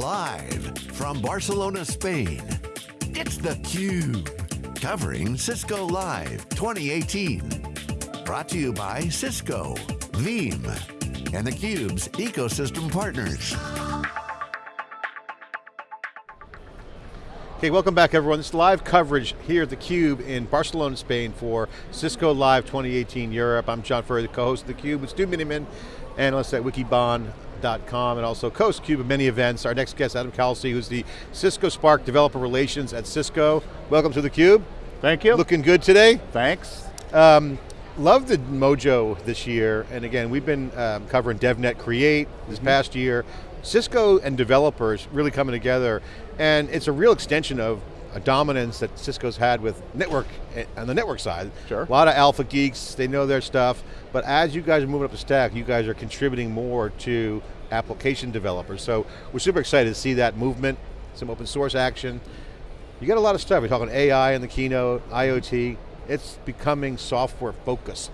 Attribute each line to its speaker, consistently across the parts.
Speaker 1: Live from Barcelona, Spain, it's theCUBE. Covering Cisco Live 2018. Brought to you by Cisco, Veeam, and theCUBE's ecosystem partners.
Speaker 2: Okay, welcome back everyone. This is live coverage here at theCUBE in Barcelona, Spain for Cisco Live 2018 Europe. I'm John Furrier, the co-host of theCUBE with Stu Miniman, analyst at and also host CUBE of many events. Our next guest, Adam Kalsey, who's the Cisco Spark Developer Relations at Cisco. Welcome to theCUBE.
Speaker 3: Thank you.
Speaker 2: Looking good today.
Speaker 3: Thanks.
Speaker 2: Um, love the mojo this year, and again, we've been um, covering DevNet Create this mm -hmm. past year. Cisco and developers really coming together, and it's a real extension of a dominance that Cisco's had with network, eh, on the network side.
Speaker 3: Sure.
Speaker 2: A lot of alpha geeks, they know their stuff, but as you guys are moving up the stack, you guys are contributing more to application developers. So we're super excited to see that movement, some open source action. You got a lot of stuff, we're talking AI in the keynote, IoT, it's becoming software focused.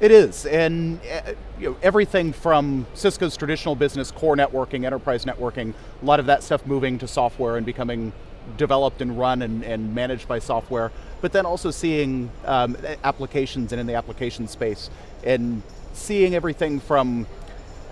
Speaker 3: It is, and uh, you know, everything from Cisco's traditional business, core networking, enterprise networking, a lot of that stuff moving to software and becoming developed and run and, and managed by software, but then also seeing um, applications and in the application space, and seeing everything from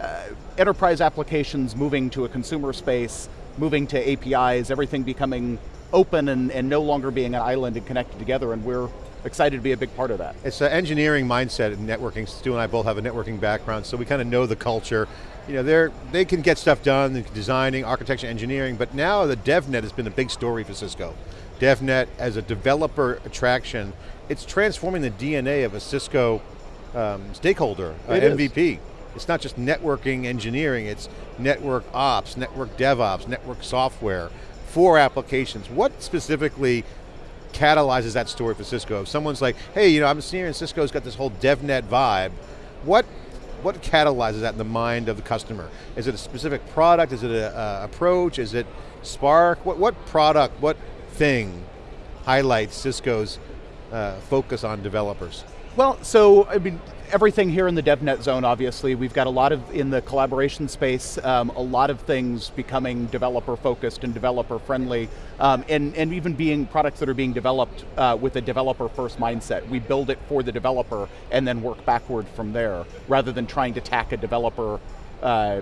Speaker 3: uh, enterprise applications moving to a consumer space, moving to APIs, everything becoming open and, and no longer being an island and connected together, and we're excited to be a big part of that.
Speaker 2: It's an engineering mindset in networking. Stu and I both have a networking background, so we kind of know the culture. You know, they're, they can get stuff done, designing, architecture, engineering, but now the DevNet has been a big story for Cisco. DevNet as a developer attraction, it's transforming the DNA of a Cisco um, stakeholder, uh, MVP. Is. It's not just networking engineering, it's network ops, network DevOps, network software for applications. What specifically catalyzes that story for Cisco? If someone's like, hey, you know, I'm a senior seeing Cisco's got this whole DevNet vibe, what what catalyzes that in the mind of the customer? Is it a specific product? Is it an approach? Is it Spark? What, what product, what thing highlights Cisco's uh, focus on developers?
Speaker 3: Well, so, I mean, everything here in the DevNet zone, obviously. We've got a lot of, in the collaboration space, um, a lot of things becoming developer focused and developer friendly, um, and, and even being products that are being developed uh, with a developer first mindset. We build it for the developer and then work backward from there, rather than trying to tack a developer uh,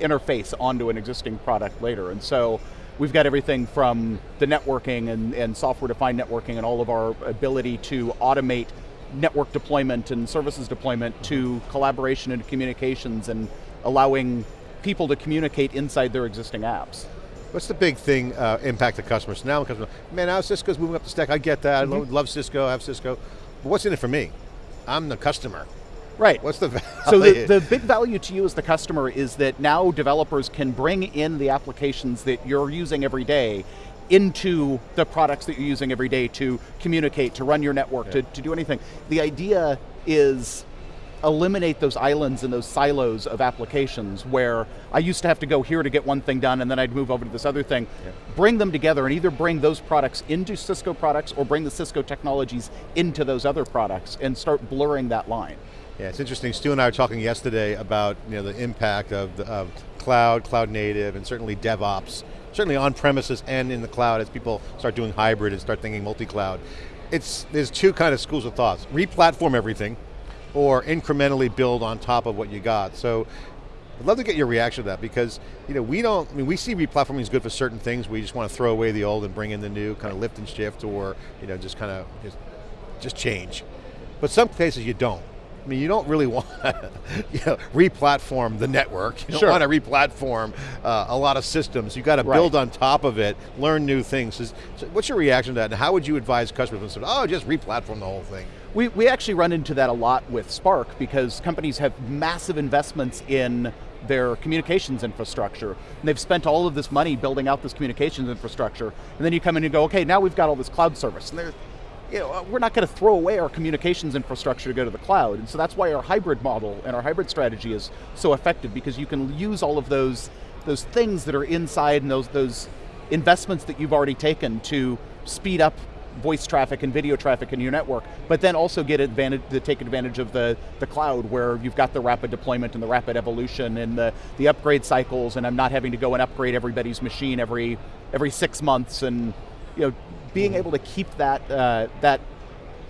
Speaker 3: interface onto an existing product later. And so, we've got everything from the networking and, and software-defined networking and all of our ability to automate network deployment and services deployment to collaboration and communications and allowing people to communicate inside their existing apps.
Speaker 2: What's the big thing uh, impact the customers? Now, customer, man, now Cisco's moving up the stack. I get that. Mm -hmm. I mm-hmm. love Cisco. I have Cisco. But what's in it for me? I'm the customer.
Speaker 3: Right.
Speaker 2: What's the value?
Speaker 3: So the, the big value to you as the customer is that now developers can bring in the applications that you're using every day into the products that you're using every day to communicate, to run your network, yeah. to, to do anything. The idea is eliminate those islands and those silos of applications where I used to have to go here to get one thing done and then I'd move over to this other thing. Yeah. Bring them together and either bring those products into Cisco products or bring the Cisco technologies into those other products and start blurring that line.
Speaker 2: Yeah, it's interesting. Stu and I were talking yesterday about you know, the impact of, the, of cloud, cloud native, and certainly DevOps certainly on premises and in the cloud as people start doing hybrid and start thinking multi-cloud. It's, there's two kind of schools of thoughts. Re-platform everything, or incrementally build on top of what you got. So, I'd love to get your reaction to that because you know, we don't, I mean, we see re-platforming is good for certain things. We just want to throw away the old and bring in the new, kind of lift and shift, or you know, just kind of just, just change. But some cases you don't. I mean, you don't really want to you know, re-platform the network. You don't want to re-platform uh, a lot of systems. You've got to right. build on top of it, learn new things. So what's your reaction to that, and how would you advise customers when say, oh, just re-platform the whole thing?
Speaker 3: We, we actually run into that a lot with Spark because companies have massive investments in their communications infrastructure. And they've spent all of this money building out this communications infrastructure, and then you come in and go, okay, now we've got all this cloud service. And you know, we're not going to throw away our communications infrastructure to go to the cloud. And so that's why our hybrid model and our hybrid strategy is so effective because you can use all of those, those things that are inside and those, those investments that you've already taken to speed up voice traffic and video traffic in your network, but then also get advantage, to take advantage of the, the cloud where you've got the rapid deployment and the rapid evolution and the, the upgrade cycles and I'm not having to go and upgrade everybody's machine every, every six months and you know, being able to keep that, uh, that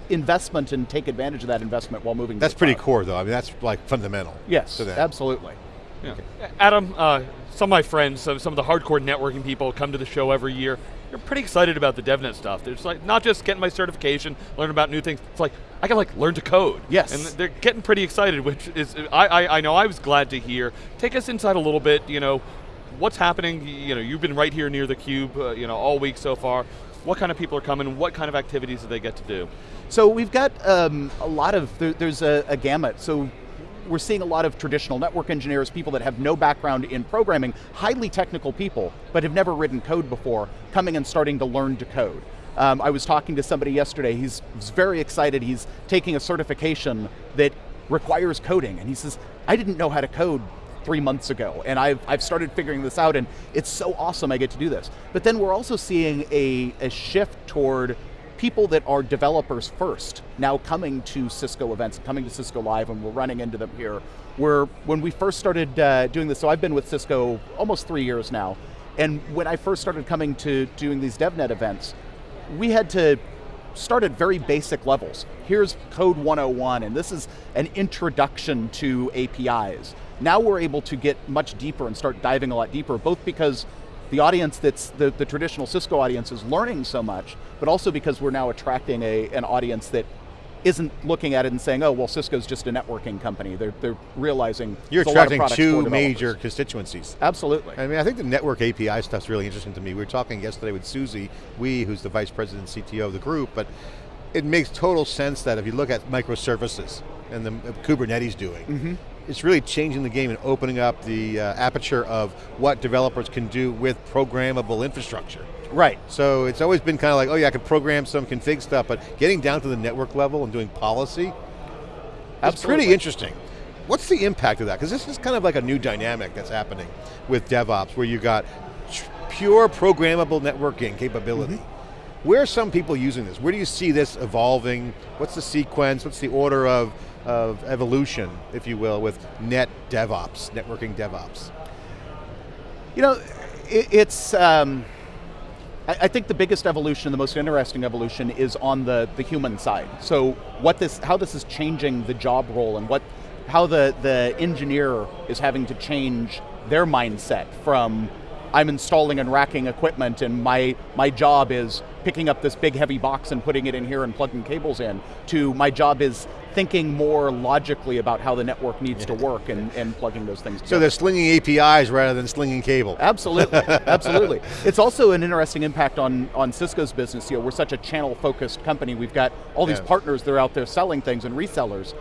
Speaker 3: investment and take advantage of that investment while moving
Speaker 2: That's
Speaker 3: to
Speaker 2: pretty core though, I mean that's like fundamental.
Speaker 3: Yes,
Speaker 2: to that.
Speaker 3: absolutely.
Speaker 4: Yeah. Adam, uh, some of my friends, some, some of the hardcore networking people come to the show every year. They're pretty excited about the DevNet stuff. They're like, not just getting my certification, learn about new things. It's like, I can like learn to code.
Speaker 3: Yes.
Speaker 4: And they're getting pretty excited, which is, I, I, I know I was glad to hear. Take us inside a little bit, you know, what's happening, you know, you've been right here near the cube, uh, you know, all week so far. What kind of people are coming? What kind of activities do they get to do?
Speaker 3: So we've got um, a lot of, there, there's a, a gamut. So we're seeing a lot of traditional network engineers, people that have no background in programming, highly technical people, but have never written code before, coming and starting to learn to code. Um, I was talking to somebody yesterday, he's, he's very excited, he's taking a certification that requires coding, and he says, I didn't know how to code three months ago, and I've, I've started figuring this out, and it's so awesome I get to do this. But then we're also seeing a, a shift toward people that are developers first now coming to Cisco events, coming to Cisco Live, and we're running into them here. Where when we first started uh, doing this, so I've been with Cisco almost three years now, and when I first started coming to doing these DevNet events, we had to start at very basic levels. Here's code 101, and this is an introduction to APIs. Now we're able to get much deeper and start diving a lot deeper, both because the audience that's the, the traditional Cisco audience is learning so much, but also because we're now attracting a, an audience that isn't looking at it and saying, oh, well, Cisco's just a networking company. They're, they're realizing
Speaker 2: You're
Speaker 3: there's a lot of
Speaker 2: attracting two major constituencies.
Speaker 3: Absolutely.
Speaker 2: I mean, I think the network API stuff's really interesting to me. We were talking yesterday with Susie Wee, who's the vice president and CTO of the group, but it makes total sense that if you look at microservices and the Kubernetes doing,
Speaker 3: Mm-hmm.
Speaker 2: It's really changing the game and opening up the uh, aperture of what developers can do with programmable infrastructure.
Speaker 3: Right.
Speaker 2: So it's always been kind of like, oh yeah, I can program some config stuff, but getting down to the network level and doing policy, that's pretty interesting. What's the impact of that? Because this is kind of like a new dynamic that's happening with DevOps, where you got pure programmable networking capability.
Speaker 3: Mm-hmm.
Speaker 2: Where are some people using this? Where do you see this evolving? What's the sequence? What's the order of, of evolution, if you will, with net DevOps, networking DevOps?
Speaker 3: You know, it, it's, um, I, I think the biggest evolution, the most interesting evolution is on the, the human side. So what this, how this is changing the job role and what, how the, the engineer is having to change their mindset from I'm installing and racking equipment and my, my job is picking up this big heavy box and putting it in here and plugging cables in, to my job is thinking more logically about how the network needs to work and, and plugging those things together.
Speaker 2: So they're slinging APIs rather than slinging cable.
Speaker 3: Absolutely, absolutely. It's also an interesting impact on, on Cisco's business. You know, we're such a channel-focused company. We've got all these
Speaker 2: Yeah.
Speaker 3: partners that are out there selling things and resellers.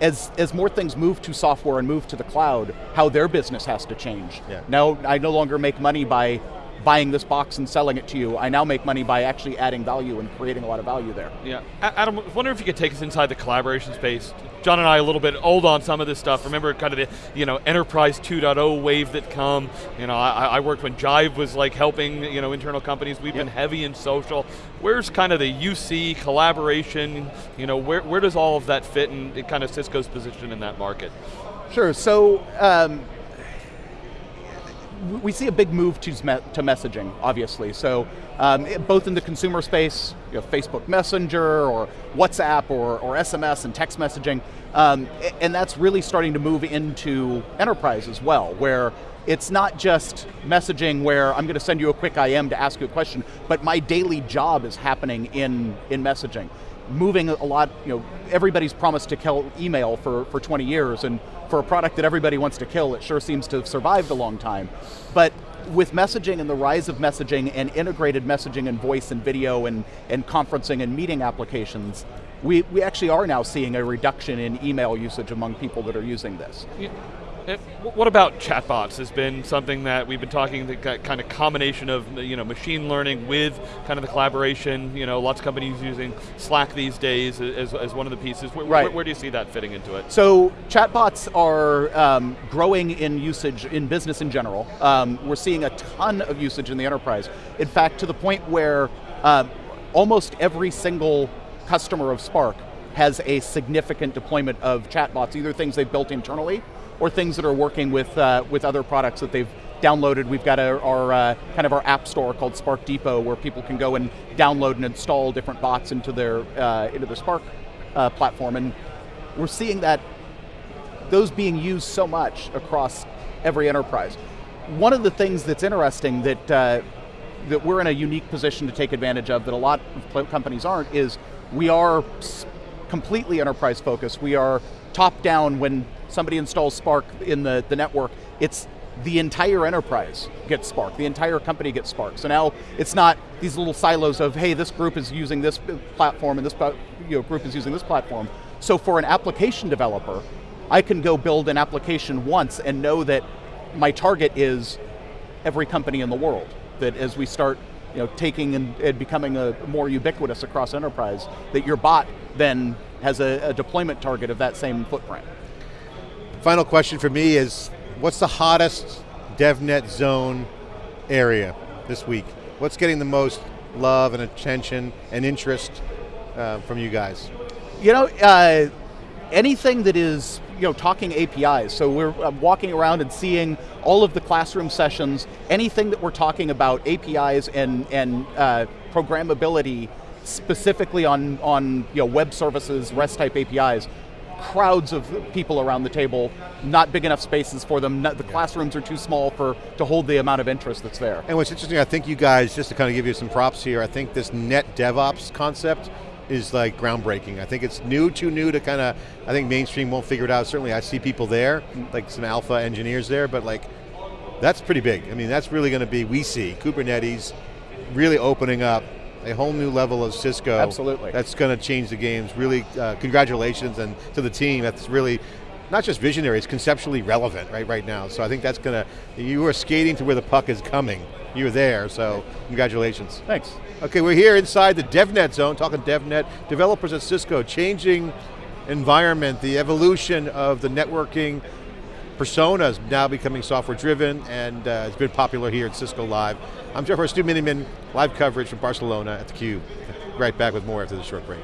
Speaker 3: As, as more things move to software and move to the cloud, how their business has to change.
Speaker 2: Yeah.
Speaker 3: Now, I no longer make money by buying this box and selling it to you. I now make money by actually adding value and creating a lot of value there.
Speaker 4: Yeah, Adam, I was wondering if you could take us inside the collaboration space. John and I a little bit old on some of this stuff. Remember kind of the you know enterprise 2.0 wave that come. You know, I, I worked when Jive was like helping you know internal companies. We've been heavy in social. Where's kind of the UC collaboration? You know, where where does all of that fit in, in kind of Cisco's position in that market?
Speaker 3: Sure, so um, we see a big move to, to messaging, obviously. So um, it- both in the consumer space, you know, Facebook Messenger or WhatsApp or, or SMS and text messaging, um, and that's really starting to move into enterprise as well, where it's not just messaging where I'm going to send you a quick IM to ask you a question, but my daily job is happening in, in messaging moving a lot, you know, everybody's promised to kill email for, for 20 years, and for a product that everybody wants to kill, it sure seems to have survived a long time. But with messaging and the rise of messaging and integrated messaging and voice and video and, and conferencing and meeting applications, we, we actually are now seeing a reduction in email usage among people that are using this.
Speaker 4: Uh, What about chatbots? Has been something that we've been talking the ki- kind of combination of you know machine learning with kind of the collaboration. You know, lots of companies using Slack these days as, as one of the pieces. Where,
Speaker 3: Right.
Speaker 4: where, where do you see that fitting into it?
Speaker 3: So chatbots are um, growing in usage in business in general. Um, we're seeing a ton of usage in the enterprise. In fact, to the point where uh, almost every single customer of Spark has a significant deployment of chatbots, either things they've built internally or things that are working with, uh, with other products that they've downloaded. We've got our, our uh, kind of our app store called Spark Depot where people can go and download and install different bots into their, uh, into their Spark uh, platform. And we're seeing that those being used so much across every enterprise. One of the things that's interesting that, uh, that we're in a unique position to take advantage of that a lot of companies aren't is we are completely enterprise focused. We are top down when somebody installs Spark in the, the network, it's the entire enterprise gets Spark, the entire company gets Spark. So now it's not these little silos of, hey, this group is using this platform and this you know, group is using this platform. So for an application developer, I can go build an application once and know that my target is every company in the world. That as we start you know, taking and, and becoming a more ubiquitous across enterprise, that your bot then has a, a deployment target of that same footprint.
Speaker 2: Final question for me is, what's the hottest DevNet zone area this week? What's getting the most love and attention and interest uh, from you guys?
Speaker 3: You know, uh, anything that is you know, talking APIs. So we're uh, walking around and seeing all of the classroom sessions, anything that we're talking about APIs and, and uh, programmability specifically on, on you know, web services, REST type APIs, crowds of people around the table, not big enough spaces for them, not, the classrooms are too small for to hold the amount of interest that's there.
Speaker 2: And what's interesting, I think you guys, just to kind of give you some props here, I think this net DevOps concept is like groundbreaking. I think it's new, too new to kind of, I think mainstream won't figure it out. Certainly I see people there, mm. like some alpha engineers there, but like, that's pretty big. I mean, that's really going to be, we see, Kubernetes really opening up a whole new level of Cisco.
Speaker 3: Absolutely.
Speaker 2: That's going to change the games. Really, uh, congratulations and to the team. That's really not just visionary, it's conceptually relevant right, right now. So I think that's going to, you are skating to where the puck is coming. You're there, so congratulations.
Speaker 3: Thanks.
Speaker 2: Okay, we're here inside the DevNet zone, talking DevNet, developers at Cisco, changing environment, the evolution of the networking personas now becoming software driven and uh, it's been popular here at Cisco Live. I'm Jeff Stu Miniman, live coverage from Barcelona at theCUBE. Right back with more after this short break.